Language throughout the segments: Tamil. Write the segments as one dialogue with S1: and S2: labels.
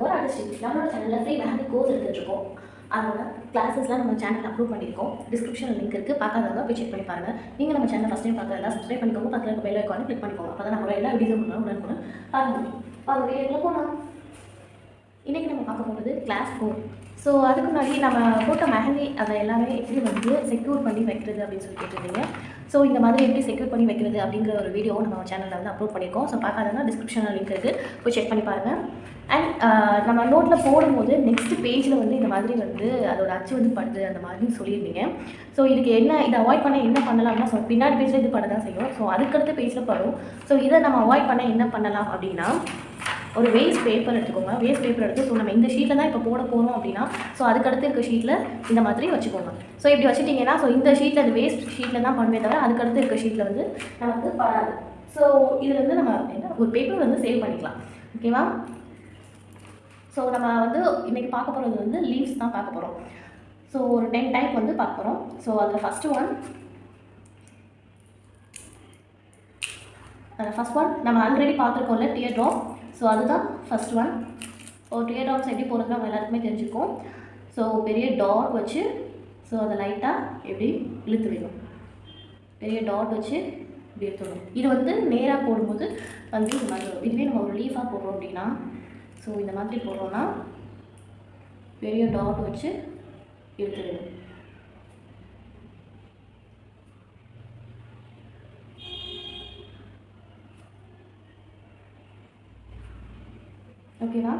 S1: ஃபார் ஆர்டிஸ்டிக் நம்மளோட சேனலில் ஃப்ரீ மெஹந்தி கோர்ஸ் எடுத்துகிட்ருக்கோம் அதோட கிளாஸஸ்லாம் நம்ம சேனல் அப்ரூவ் பண்ணியிருக்கோம். டிஸ்கிரிப்ஷனில் லிங்க் இருக்குது பார்க்காதவங்க போய் செக் பண்ணி பாருங்கள் நீங்கள் நம்ம சேனல் ஃபஸ்ட் டைம் பார்க்குறதா சப்ஸ்கிரைப் பண்ணிக்கோங்க. பக்கத்தில் இருக்க பெல் ஐக்கானு கிளிக் பண்ணிக்கோங்க. அப்போ தான் நம்ம எல்லா வீடியோ பண்ணாலும் உடனுக்குடன் பார்க்க முடியும். வாங்க வீடியோக்குள்ள போகலாம் இன்றைக்கி நம்ம பார்க்க போகிறது கிளாஸ் ஃபோர் ஸோ அதுக்கு முன்னாடி நம்ம போட்ட மெஹந்தி அதை எல்லாமே எப்படி வந்து செக்யூர் பண்ணி வைக்கிறது அப்படின்னு சொல்லி கேட்டிருந்தீங்க. ஸோ இந்த மாதிரி எப்படி செக்யூர் பண்ணி வைக்கிறது அப்படிங்கிற ஒரு வீடியோ நம்ம சேனலில் வந்து அப்லோட் பண்ணியிருக்கோம். ஸோ பார்க்காதனா டிஸ்கிரிப்ஷனில் லிங்க் இருக்குது போய் செக் பண்ணி பாருங்கள் அண்ட் நம்ம நோட்டில் போடும்போது நெக்ஸ்ட் பேஜில் வந்து இந்த மாதிரி வந்து அதோட அச்சு வந்து படுது அந்த மாதிரி சொல்லியிருந்தீங்க. ஸோ இதுக்கு என்ன இதை அவாய்ட் பண்ண என்ன பண்ணலாம்னா ஸோ பின்னாடி பேஜில் இது பண்ண தான் செய்யும். ஸோ அதுக்கடுத்த பேஜில் படும். ஸோ இதை நம்ம அவாய்ட் பண்ண என்ன பண்ணலாம் அப்படின்னா ஒரு வேஸ்ட் பேப்பர் எடுத்துக்கோங்க. வேஸ்ட் பேப்பர் எடுத்து ஸோ நம்ம இந்த ஷீட்டில் தான் இப்போ போட போகிறோம் அப்படின்னா ஸோ அதுக்கடுத்து இருக்க ஷீட்டில் இந்த மாதிரி வச்சுக்கோங்க. ஸோ இப்படி வச்சுட்டிங்கன்னா ஸோ இந்த ஷீட்டில் அது வேஸ்ட் ஷீட்டில் தான் பண்ணுவே தவிர அதுக்கடுத்து இருக்க ஷீட்டில் வந்து நமக்கு பராது ஸோ இதில் வந்து நம்ம என்ன ஒரு பேப்பர் வந்து சேவ் பண்ணிக்கலாம். ஓகேவா ஸோ நம்ம வந்து இன்றைக்கி பார்க்க போகிறது வந்து லீவ்ஸ் தான் பார்க்க போகிறோம் ஸோ ஒரு டென் டைப் வந்து பார்க்க போகிறோம் ஸோ அதில் ஃபஸ்ட்டு ஒன் ஃபஸ்ட் ஒன் நம்ம ஆல்ரெடி பார்த்துருக்கோம்ல டியர் ட்ராப் ஸோ அதுதான் ஃபஸ்ட் ஒன் ஒரு டே ட்ராப்ஸ் எப்படி போடுறது நம்ம எல்லாருக்குமே தெரிஞ்சுக்கும். ஸோ பெரிய டாட் வச்சு ஸோ அதை லைட்டாக எப்படி இழுத்து விடணும். பெரிய டாட் வச்சு இப்படி எடுத்துடணும். இது வந்து நேராக போடும்போது வந்து இந்த மாதிரி வரும். இதுவே நம்ம ஒரு லீஃபாக போடுறோம் அப்படின்னா ஸோ இந்த மாதிரி போடுறோன்னா பெரிய டாட் வச்சு இழுத்து விடணும் ஓகேவா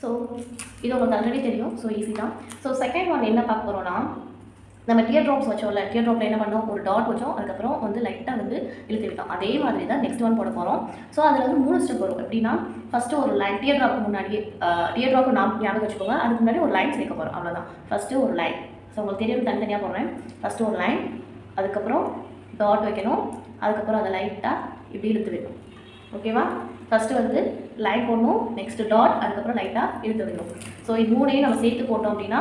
S1: ஸோ இது உங்களுக்கு ஆல்ரெடி தெரியும். ஸோ ஈஸி தான். ஸோ செகண்ட் ஒன் என்ன பார்க்க போகிறோன்னா நம்ம டியர் ட்ராப்ஸ் வச்சோம்ல. டியர் ட்ராப்பில் என்ன பண்ணோம்? ஒரு டாட் வச்சோம். அதுக்கப்புறம் வந்து லைட்டாக வந்து இழுத்து விட்டோம். அதே மாதிரி தான் நெக்ஸ்ட் ஒன் போட போகிறோம் ஸோ அதில் வந்து மூணு ஸ்டெப் வரும். எப்படின்னா ஃபஸ்ட்டு ஒரு லைன் டியர் ட்ராப்க்கு முன்னாடியே டியர் ட்ராப் நாம் ஞாபகம் வச்சுக்கோங்க. அதுக்கு முன்னாடி ஒரு லைன் சேர்க்க போகிறோம் அவ்வளோதான் ஃபஸ்ட்டு ஒரு லைன் ஸோ உங்களுக்கு தெரியும் தனித்தனியாக போடுறேன். ஃபஸ்ட்டு ஒரு லைன் அதுக்கப்புறம் டாட் வைக்கணும். அதுக்கப்புறம் அதை லைட்டாக இப்படி இழுத்து விடணும். ஓகேவா ஃபஸ்ட்டு வந்து லைன் போடணும் நெக்ஸ்ட்டு டாட் அதுக்கப்புறம் லைட்டாக இழுத்து விடணும் ஸோ இது மூணையும் நம்ம சேர்த்து போட்டோம் அப்படின்னா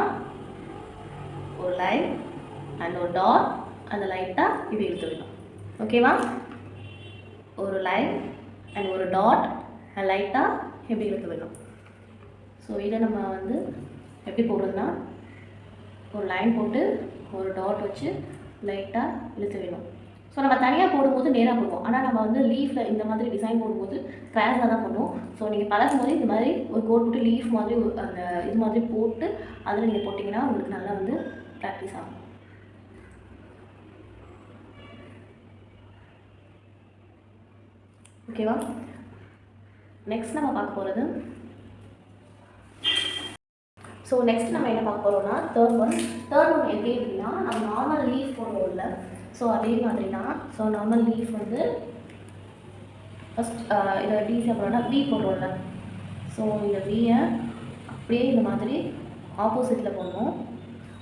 S1: ஒரு லைன் அண்ட் ஒரு டாட் அந்த லைட்டாக இப்படி இழுத்து விடணும் ஓகேவா ஒரு லைன் அண்ட் ஒரு டாட் அண்ட் லைட்டாக எப்படி இழுத்து விடணும் ஸோ இதை நம்ம வந்து எப்படி போடுறதுன்னா ஒரு லைன் போட்டு ஒரு டாட் வச்சு லைட்டாக இழுத்து விடணும் ஸோ நம்ம தனியாக போடும்போது நேராக போடுவோம். ஆனால் நம்ம வந்து லீஃபில் இந்த மாதிரி டிசைன் போடும்போது ஸ்க்ராச்சாக தான் பண்ணுவோம். ஸோ நீங்கள் பழகும் போது இந்த மாதிரி ஒரு கோட் போட்டு லீஃப் மாதிரி அந்த இது மாதிரி போட்டு அதில் நீங்கள் போட்டிங்கன்னா உங்களுக்கு நல்லா வந்து ப்ராக்டிஸ் ஆகும். ஓகேவா நெக்ஸ்ட் நம்ம பார்க்க போகிறது ஸோ நெக்ஸ்ட் நம்ம என்ன பார்க்க போகிறோம்னா தேர்ட் ஒன் தேர்ட் ஒன் எப்படி அப்படின்னா நம்ம நார்மல் லீஃப் போடுவோம்ல ஸோ அதே மாதிரி தான் ஸோ நார்மல் லீஃப் வந்து ஃபஸ்ட் இதை டீஸியாக போடுறோம்னா வி போடுறோம்ல. ஸோ இந்த வியை அப்படியே இந்த மாதிரி ஆப்போசிட்டில் போடணும்.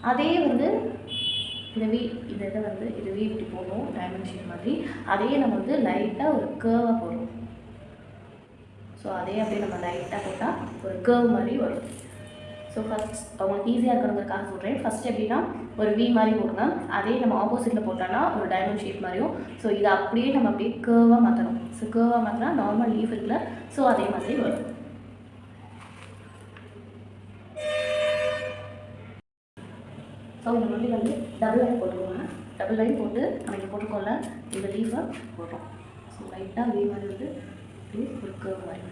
S1: அதே வந்து இந்த வி இந்த இதை வந்து இது வி இப்படி போடணும் டைமென்ஷன் மாதிரி. அதே நம்ம வந்து லைட்டாக ஒரு கேர்வாக போடுறோம் ஸோ அதே அப்படியே நம்ம லைட்டாக போட்டால் ஒரு கேர்வ் மாதிரி வரும். ஸோ ஃபஸ்ட் அவங்களுக்கு ஈஸியாக இருக்கிறவங்களுக்காக சொல்கிறேன் ஃபஸ்ட் எப்படின்னா ஒரு வி மாதிரி போடுங்க அதே நம்ம ஆப்போசிட்டில் போட்டோன்னா ஒரு டைமண்ட் ஷேப் மாதிரியும். ஸோ இதை அப்படியே நம்ம அப்படியே கேர்வாக மாற்றணும் ஸோ கேர்வாக மாற்றினா நார்மல் லீஃப் இருக்குல்ல ஸோ அதே மாதிரி வரும். ஸோ இந்த மாதிரி வந்து டபுள் லைன் போட்டுக்கோங்க. டபுள் லைன் போட்டு நம்ம இங்கே போட்டுக்கோல இந்த லீஃபை போடுறோம். ஸோ லைட்டாக வி மாதிரி வந்து ஒரு கேர்வ் மாதிரி.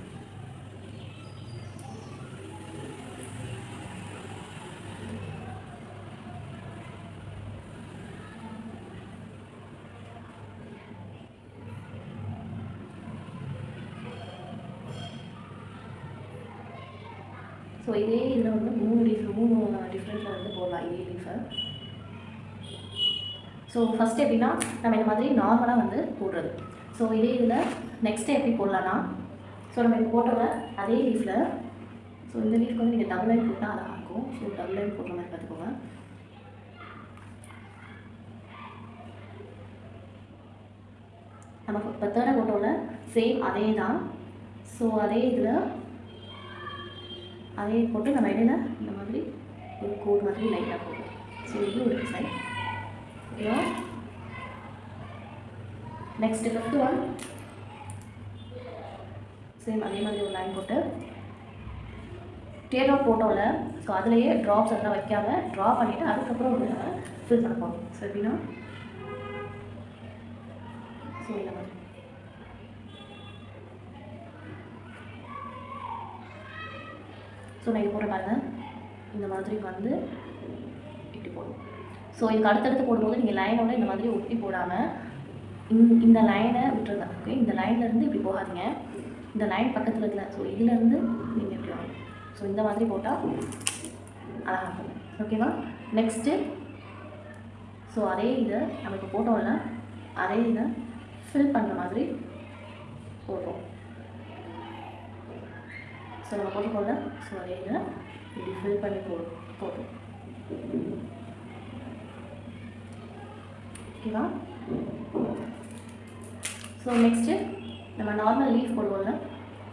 S1: ஸோ இதே இதில் வந்து மூணு லீஃப் மூணு டிஃப்ரெண்ட்டில் வந்து போடலாம். இதே லீஃபை ஸோ ஃபஸ்ட்டு எப்படின்னா நம்ம இந்த மாதிரி நார்மலாக வந்து போடுறது. ஸோ இதே இதில் நெக்ஸ்ட்டு எப்படி போடலான்னா ஸோ நம்ம இப்போ போட்டோம்ல அதே லீஃபில் ஸோ இந்த லீஃப்க்கு வந்து நீங்கள் டபுள் லைன் போட்டால் அழகாக இருக்கும். ஸோ டபுள் லைன் போடுற மாதிரி பார்த்துக்கோங்க. நம்ம இப்போ தேர்ட் போட்டோவில் சேம் அதே தான். ஸோ அதே இதில் அதே போட்டு நம்ம இடையில இந்த மாதிரி ஒரு கோட் மாதிரி லைட்டாக போடுவோம். ஸோ இது ஒரு டிசைன் ஓகேவா நெக்ஸ்ட் ஃபிஃப்த் ஒன் சேம் அதே மாதிரி ஒரு லைன் போட்டு டேட் அவுட் ஸோ அதுலேயே ட்ராப்ஸ் எல்லாம் வைக்காமல் ட்ரா பண்ணிவிட்டு அதுக்கப்புறம் வந்து நம்ம ஃபில் பண்ண போகிறோம் ஸோ எப்படின்னா ஸோ இந்த மாதிரி. ஸோ நான் இது போட்டு இந்த மாதிரி வந்து இப்படி போடணும். ஸோ இதுக்கு அடுத்தடுத்து போடும்போது நீங்கள் லைனோட இந்த மாதிரி ஒட்டி போடாமல் இந்த இந்த லைனை விட்டுருங்க. ஓகே இந்த லைன்லேருந்து இப்படி போகாதீங்க. இந்த லைன் பக்கத்தில் இருக்கல ஸோ இதுலேருந்து நீங்கள் இப்படி வாங்க. ஸோ இந்த மாதிரி போட்டால் அழகாக இருக்கும். ஓகேவா நெக்ஸ்ட்டு ஸோ அதே இதை நம்ம இப்போ போட்டோம்ல. அதே இதை ஃபில் பண்ணுற மாதிரி போடுறோம். ஸோ நம்ம போட்டுக்கோங்க ஸோ அதே இதை இப்படி ஃபில் பண்ணி போ போடுறோம் ஓகேவா ஸோ நெக்ஸ்ட்டு நம்ம நார்மல் லீஃப் போடுவோம்ல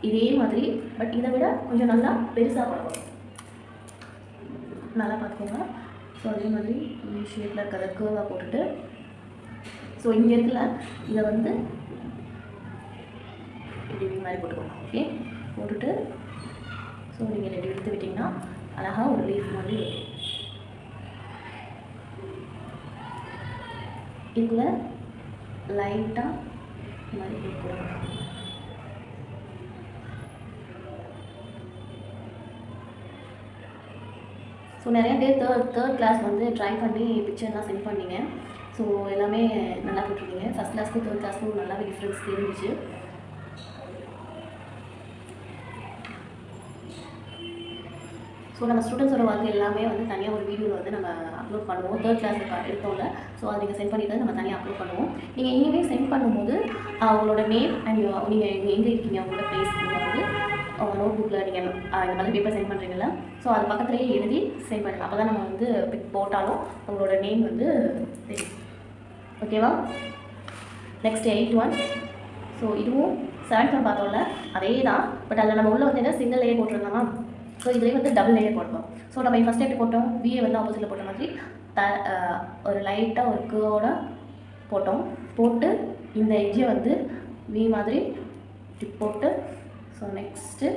S1: இதே மாதிரி பட் இதை விட கொஞ்சம் நல்லா பெருசாக போடுவோம் நல்லா பார்த்துக்கோங்க. ஸோ அதே மாதிரி ஷேப்பில் இருக்கிறத கேர்வாக போட்டுட்டு ஸோ இங்கே இருக்கல இதை வந்து இப்படி மாதிரி போட்டுக்கோங்க. ஓகே போட்டுட்டு ஸோ நீங்கள் இதை எடுத்து விட்டிங்கன்னா அழகாக ஒரு லீஃப் மாதிரி இருக்கும் இதில் லைட்டாக இந்த மாதிரி கொடுக்கணும் ஸோ நிறைய பேர் தேர்ட் தேர்ட் கிளாஸ் வந்து ட்ரை பண்ணி பிக்சர்லாம் சென்ட் பண்ணிங்க. ஸோ எல்லாமே நல்லா போட்டிருக்கீங்க. ஃபஸ்ட் கிளாஸ்க்கும் தேர்ட் கிளாஸ்க்கும் நல்லாவே டிஃப்ரென்ஸ் தெரிஞ்சிச்சு. ஸோ நம்ம ஸ்டூடெண்ட்ஸோட ஒர்க் எல்லாமே வந்து தனியாக ஒரு வீடியோவில் வந்து நம்ம அப்லோட் பண்ணுவோம். தேர்ட் கிளாஸ் எடுத்தோம்ல ஸோ அதை நீங்கள் சென்ட் பண்ணிட்டு நம்ம தனியாக அப்லோட் பண்ணுவோம். நீங்கள் இனிமே சென்ட் பண்ணும்போது அவங்களோட நேம் அண்ட் நீங்கள் எங்கே இருக்கீங்க? அவங்களோட ப்ளேஸ் நீங்கள் வந்து நோட் புக்கில் நீங்கள் இந்த மாதிரி பேப்பர் சென்ட் பண்ணுறீங்களா ஸோ அது பக்கத்துலேயே எழுதி சென்ட் பண்ணுங்க அப்போ தான் நம்ம வந்து பிக் போட்டாலும் உங்களோட நேம் வந்து தெரியும். ஓகேவா நெக்ஸ்ட் எயிட் ஒன் ஸோ இதுவும் செவன்த் ஒன் பார்த்தோம்ல. அதே தான் பட் அதில் நம்ம உள்ளே வந்து என்ன? Single layer போட்டிருந்தோமா? ஸோ இதுலேயே வந்து டபுள் லேயர் போட்டோம் ஸோ நம்ம ஃபஸ்ட் எப்படி போட்டோம்? விஏ வந்து ஆப்போசிட்டில் போட்ட மாதிரி த ஒரு லைட்டாக ஒரு கேவோட போட்டோம். போட்டு இந்த எட்ஜை வந்து வி மாதிரி இப்படி போட்டு ஸோ நெக்ஸ்ட்டு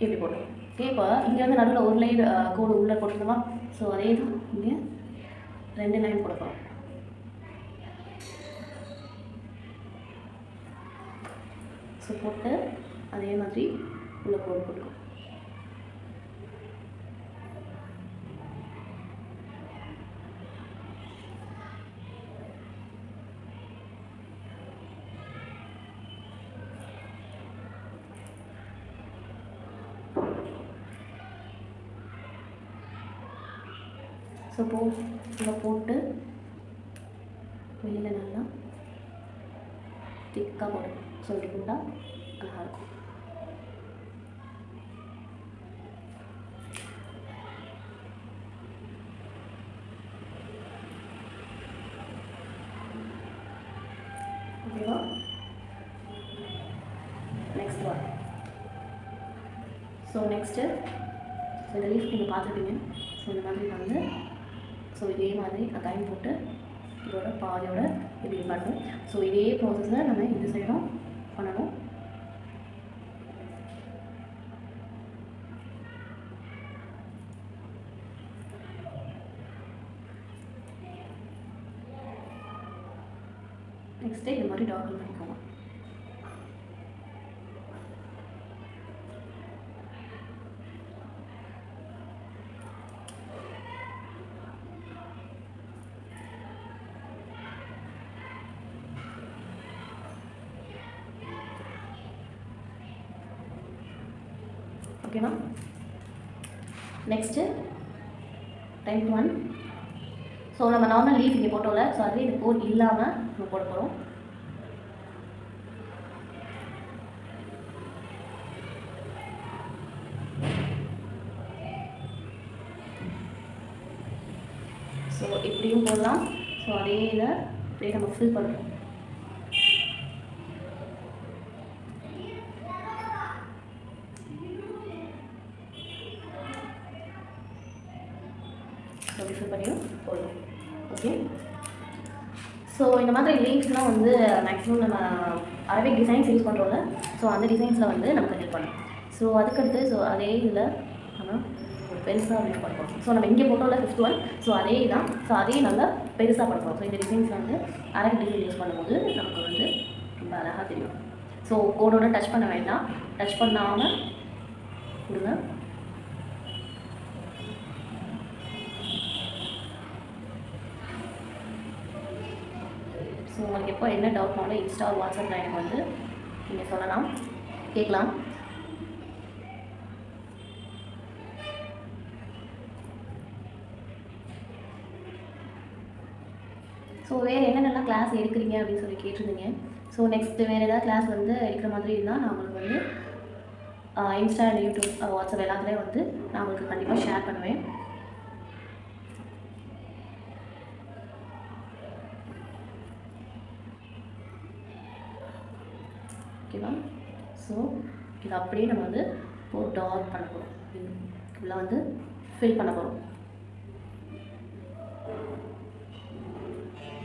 S1: இப்படி போட்டோம்? ஓகே இப்போ இங்கே வந்து நடுவில் ஒரு லைன் கோடு உள்ளே போட்டுருந்தோமா? ஸோ அதே தான் இங்கே ரெண்டு லைன் கொடுக்கணும் ஸோ போட்டு அதே மாதிரி உள்ள கோடு கொடுக்கணும் ஸோ போ இதை போட்டு வெளியில் நல்லா திக்காக போடணும். ஸோ இப்படி போட்டால் நல்லாயிருக்கும் ஓகேவா? Next one so next so இந்த லீஃப் நீங்கள் பார்த்துருப்பீங்க. ஸோ இந்த மாதிரி வந்து ஸோ இதே மாதிரி கட்டாயம் போட்டு இதோட பாதியோட இப்படி பண்ணணும். ஸோ இதே ப்ராசஸை நம்ம இந்த சைடும் பண்ணணும். நெக்ஸ்ட்டு இது மாதிரி டாக்குமெண்ட் பண்ணிக்கோங்க ஓகேவா நெக்ஸ்ட்டு டைப் ஒன் ஸோ நம்ம நார்மல் லீஃப் இங்கே போட்டோம்ல ஸோ அதுவே இது போர் இல்லாமல் நம்ம போட போகிறோம் ஸோ இப்படியும் போடலாம். ஸோ அதே இதை அப்படியே நம்ம ஃபில் பண்ணுறோம் சொல்யூஷன் பண்ணிடும் பண்ணியும் ஓகே ஸோ இந்த மாதிரி லீவ்ஸ்லாம் வந்து மேக்ஸிமம் நம்ம அரபிக் டிசைன்ஸ் யூஸ் பண்ணுறோம்ல ஸோ அந்த டிசைன்ஸில் வந்து நமக்கு ஹெல்ப் பண்ணும் ஸோ அதுக்கடுத்து ஸோ அதே இதில் நம்ம ஒரு பெருசாக யூஸ் பண்ணுறோம் ஸோ நம்ம இங்கே போட்டோம்ல ஃபிஃப்த் ஒன் ஸோ அதே தான் ஸோ அதே நல்லா பெருசாக பண்ணுறோம் ஸோ இந்த டிசைன்ஸ் வந்து அரபிக் டிசைன் யூஸ் பண்ணும்போது நமக்கு வந்து ரொம்ப அழகாக தெரியும். ஸோ கோடோட டச் பண்ண வேண்டாம். டச் பண்ணாமல் கொடுங்க. ஸோ உங்களுக்கு எப்போ என்ன டவுட்னாலும் இன்ஸ்டா வாட்ஸ்அப்பில் எனக்கு வந்து நீங்கள் சொல்லலாம். கேட்கலாம். ஸோ வேறு என்னென்னலாம் கிளாஸ் எடுக்கிறீங்க அப்படின்னு சொல்லி கேட்டிருந்தீங்க. ஸோ நெக்ஸ்ட்டு வேறு ஏதாவது கிளாஸ் வந்து எடுக்கிற மாதிரி இருந்தால் நான் உங்களுக்கு வந்து இன்ஸ்டா அண்ட் யூடியூப் வாட்ஸ்அப் எல்லாத்துலேயும் வந்து நான் உங்களுக்கு கண்டிப்பாக ஷேர் பண்ணுவேன். ஓகேவா ஸோ இதை அப்படியே நம்ம வந்து போட்டு ஆஃப் பண்ண போகிறோம் இதில் வந்து ஃபில் பண்ண போகிறோம்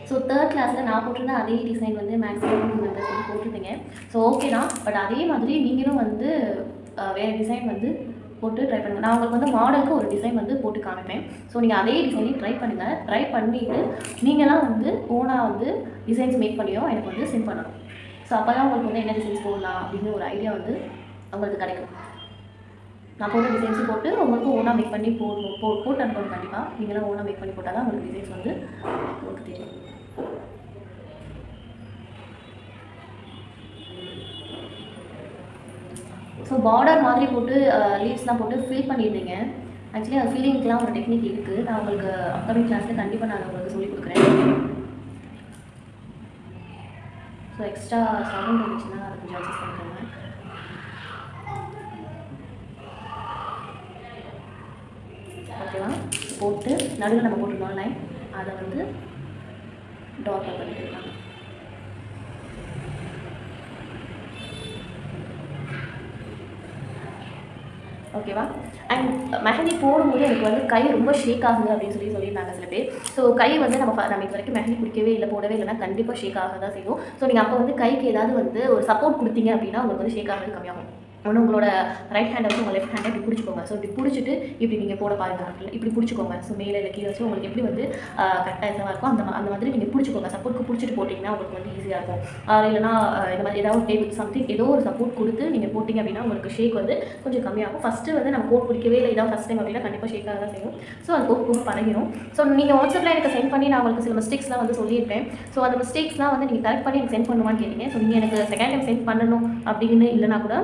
S1: ஸோ தேர்ட் கிளாஸில் நான் போட்டிருந்த அதே டிசைன் வந்து மேக்ஸிமம் மெம்பர்ஸ் வந்து போட்டிருந்தீங்க. ஸோ ஓகே தான். பட் அதே மாதிரி நீங்களும் வந்து வேறு டிசைன் வந்து போட்டு ட்ரை பண்ணுங்கள் நான் உங்களுக்கு வந்து மாடலுக்கு ஒரு டிசைன் வந்து போட்டு காமிப்பேன். ஸோ நீங்கள் அதே டிசைனையும் ட்ரை பண்ணுங்கள் ட்ரை பண்ணிவிட்டு நீங்களாம் வந்து ஓனாக வந்து டிசைன்ஸ் மேக் பண்ணியோ எனக்கு வந்து சென்ட் பண்ணணும். ஸோ அப்போ தான் உங்களுக்கு வந்து என்ன டிசைன்ஸ் போடலாம் அப்படின்னு ஒரு ஐடியா வந்து உங்களுக்கு கிடைக்கும். நான் போட்ட டிசைன்ஸ் போட்டு உங்களுக்கு ஓனாக மேக் பண்ணி போடணும் போ போட்டு அனுப்பணும் கண்டிப்பாக நீங்களாம் ஓனாக மேக் பண்ணி போட்டால் தான் உங்களுக்கு டிசைன்ஸ் வந்து உங்களுக்கு தெரியும். ஸோ பார்டர் மாதிரி போட்டு லீவ்ஸ்லாம் போட்டு ஃபில் பண்ணியிருந்தீங்க ஆக்சுவலி அது ஃபீலிங்க்கெலாம் ஒரு டெக்னிக் இருக்குது நான் உங்களுக்கு அப்கமிங் கிளாஸில் கண்டிப்பாக நான் உங்களுக்கு சொல்லிக் கொடுக்குறேன். ஸோ எக்ஸ்ட்ரா சவுண்ட் இருந்துச்சுன்னா அதை கொஞ்சம் அட்ஜஸ்ட் பண்ணிக்கோங்க. ஓகேவா? போட்டு நடுவில் நம்ம போட்டுருந்தோம் லைன் அதை வந்து டாட் பண்ணிக்கலாம். ஓகேவா அண்ட் மெஹந்தி போடும்போது எனக்கு வந்து கை ரொம்ப ஷேக் ஆகுது அப்படின்னு சொல்லி சொல்லியிருந்தாங்க சில பேர். ஸோ கை வந்து நம்ம நம்ம இது வரைக்கும் மெஹந்தி பிடிக்கவே இல்லை போடவே இல்லைன்னா கண்டிப்பாக ஷேக் ஆக தான் செய்யும். ஸோ நீங்கள் அப்போ வந்து கைக்கு ஏதாவது வந்து ஒரு சப்போர்ட் கொடுத்தீங்க அப்படின்னா உங்களுக்கு வந்து ஷேக் ஆகிறது கம்மியாகும். ஒன்று உங்களோட ரைட் ஹேண்டை வந்து உங்கள் லெஃப்ட் ஹேண்டை இப்படி பிடிச்சிக்கோங்க. ஸோ இப்படி பிடிச்சிட்டு இப்படி நீங்கள் போட பாருங்க. இப்படி பிடிச்சிக்கோங்க. ஸோ மேலே இல்லை கீழே வச்சு உங்களுக்கு எப்படி வந்து கரெக்டாக இதெல்லாம் இருக்கும் அந்த அந்த மாதிரி நீங்கள் பிடிச்சிக்கோங்க. சப்போர்ட்க்கு பிடிச்சிட்டு போட்டிங்கன்னா உங்களுக்கு வந்து ஈஸியாக இருக்கும். ஆஹ் இல்லைனா இந்த மாதிரி ஏதாவது டேபிள் சம்திங் ஏதோ ஒரு சப்போர்ட் கொடுத்து நீங்கள் போட்டிங்க அப்படின்னா உங்களுக்கு ஷேக் வந்து கொஞ்சம் கம்மியாகும். ஃபஸ்ட்டு வந்து நம்ம கோட் பிடிக்கவே இல்லை. இதான் ஃபஸ்ட் டைம் அப்படின்னா கண்டிப்பாக ஷேக்காக தான் செய்யும். ஸோ அது போக போக பழகிடும் ஸோ நீங்கள் வாட்ஸ்அப்பில் எனக்கு சென்ட் பண்ணி நான் உங்களுக்கு சில மிஸ்டேக்ஸ்லாம் வந்து சொல்லியிருப்பேன். ஸோ அந்த மிஸ்டேக்ஸ்லாம் வந்து நீங்கள் கரெக்ட் பண்ணி எனக்கு சென்ட் பண்ணுவான்னு கேட்டீங்க. ஸோ நீங்கள் எனக்கு செகண்ட் டைம் சென்ட் பண்ணணும் அப்படின்னு இல்லைனா கூட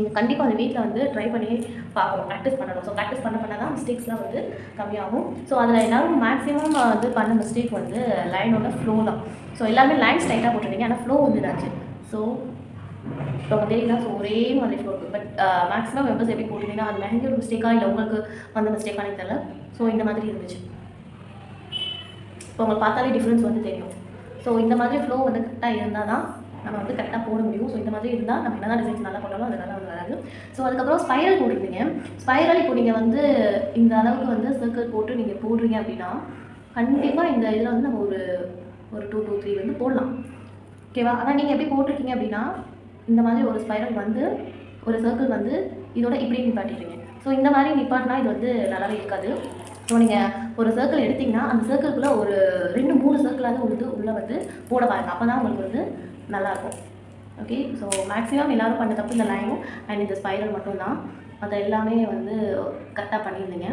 S1: நீங்கள் கண்டிப்பாக அந்த வீட்டில் வந்து ட்ரை பண்ணி பார்க்கணும் ப்ராக்டிஸ் பண்ணணும். ஸோ ப்ராக்டிஸ் பண்ண பண்ண தான் மிஸ்டேக்ஸ்லாம் வந்து கம்மியாகும். ஸோ அதில் எல்லாரும் மேக்ஸிமம் வந்து பண்ண மிஸ்டேக் வந்து லைனோட ஃப்ளோ தான். ஸோ எல்லாமே லைன் ஸ்ட்ரைட்டாக போட்டிருந்தீங்க. ஆனால் ஃப்ளோ வந்துடாச்சு ஸோ இப்போ தெரியுதா தெரியல ஸோ ஒரே மாதிரி ஃப்ளோ இருக்குது பட் மேக்ஸிமம் மெம்பர்ஸ் எப்படி போட்டிருந்தீங்கன்னா அது மெஹந்தியோட மிஸ்டேக்காக இல்லை உங்களுக்கு வந்த மிஸ்டேக்கானே தெரியல. ஸோ இந்த மாதிரி இருந்துச்சு. இப்போ உங்களுக்கு பார்த்தாலே டிஃப்ரென்ஸ் வந்து தெரியும். ஸோ இந்த மாதிரி ஃப்ளோ வந்து கரெக்டாக இருந்தால் தான் நம்ம வந்து கரெக்டாக போட முடியும். ஸோ இந்த மாதிரி இருந்தால் நம்ம என்ன டிசைன்ஸ் நல்லா பண்ணாலும் அது நல்லா வந்து ஸோ அதுக்கப்புறம் ஸ்பைரல் போட்டிருந்தீங்க ஸ்பைரல் இப்போ நீங்கள் வந்து இந்த அளவுக்கு வந்து சர்க்கிள் போட்டு நீங்கள் போடுறீங்க அப்படின்னா கண்டிப்பாக இந்த இதில் வந்து நம்ம ஒரு ஒரு டூ டூ த்ரீ வந்து போடலாம். ஓகேவா ஆனால் நீங்கள் எப்படி போட்டிருக்கீங்க அப்படின்னா இந்த மாதிரி ஒரு ஸ்பைரல் வந்து ஒரு சர்க்கிள் வந்து இதோட இப்படி நிப்பாட்டிடுறீங்க ஸோ இந்த மாதிரி நிப்பாட்டினா இது வந்து நல்லாவே இருக்காது. ஸோ நீங்கள் ஒரு சர்க்கிள் எடுத்தீங்கன்னா அந்த சர்க்கிள்குள்ளே ஒரு ரெண்டு மூணு சர்க்கிளாவது உழுது உள்ளே வந்து போட பாருங்க. அப்போ தான் உங்களுக்கு வந்து நல்லாயிருக்கும். ஓகே ஸோ மேக்ஸிமம் எல்லோரும் பண்ண தப்பு இந்த லைனும் அண்ட் இந்த ஸ்பைரல் மட்டும்தான். அதை எல்லாமே வந்து கரெக்டாக பண்ணியிருந்தீங்க.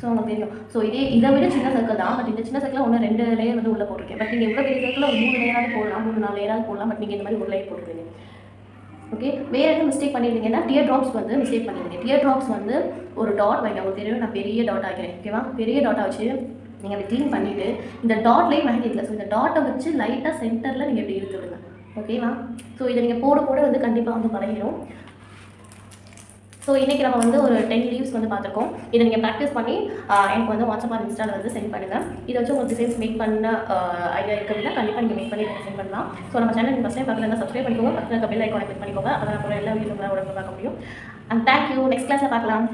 S1: ஸோ உங்களுக்கு தெரியும். ஸோ இதே இதை விட சின்ன சர்க்கிள் தான். பட் இந்த சின்ன சர்க்கிளில் ஒன்று ரெண்டு லேயர் வந்து உள்ளே போட்டிருக்கேன். பட் நீங்கள் எவ்வளோ பெரிய சர்க்கிள் ஒரு மூணு லேயராக போடலாம். மூணு நாலு லேயராக போடலாம். பட் நீங்கள் இந்த மாதிரி ஒரு லேயர் போட்டுருக்கீங்க. ஓகே வேறு எதுவும் மிஸ்டேக் பண்ணியிருந்தீங்கன்னா டியர் ட்ராப்ஸ் வந்து மிஸ்டேக் பண்ணியிருந்தீங்க. டியர் ட்ராப்ஸ் வந்து ஒரு டாட் வைங்க உங்களுக்கு தெரியும். நான் பெரிய டாட் ஆகிறேன் ஓகேவா பெரிய டாட்டாக வச்சு நீங்கள் அதை க்ளீன் பண்ணிவிட்டு இந்த டாட்லேயே மெஹந்தி இல்லை ஸோ இந்த டாட்டை வச்சு லைட்டாக சென்டரில் நீங்கள் இப்படி இழுத்து விடுங்க ஓகேவா ஸோ இதை நீங்கள் போட போட வந்து கண்டிப்பாக வந்து பழகிடும் ஸோ இன்றைக்கி நம்ம வந்து ஒரு டென் லீவ்ஸ் வந்து பார்த்துருக்கோம். இதை நீங்கள் ப்ராக்டிஸ் பண்ணி எனக்கு வந்து வாட்ஸ்அப் ஆர் இன்ஸ்டாவில் வந்து சென்ட் பண்ணுங்கள் இதை வச்சு உங்களுக்கு டிசைன்ஸ் மேக் பண்ண ஐடியா இருக்குது அப்படின்னா கண்டிப்பாக நீங்கள் மேக் பண்ணி சென்ட் பண்ணலாம். ஸோ நம்ம சேனல் ஃபஸ்ட் டைம் பார்க்கலாம் சப்ஸ்கிரைப் பண்ணிக்கோங்க. பக்கத்தில் பெல் ஐக்கானை கிளிக் பண்ணிக்கோங்க. அதை நம்ம அப்புறம் எல்லா வீடியோ உடனே பார்க்க முடியும். அண்ட் தேங்க்யூ நெக்ஸ்ட் கிளாஸில் பார்க்கலாம்.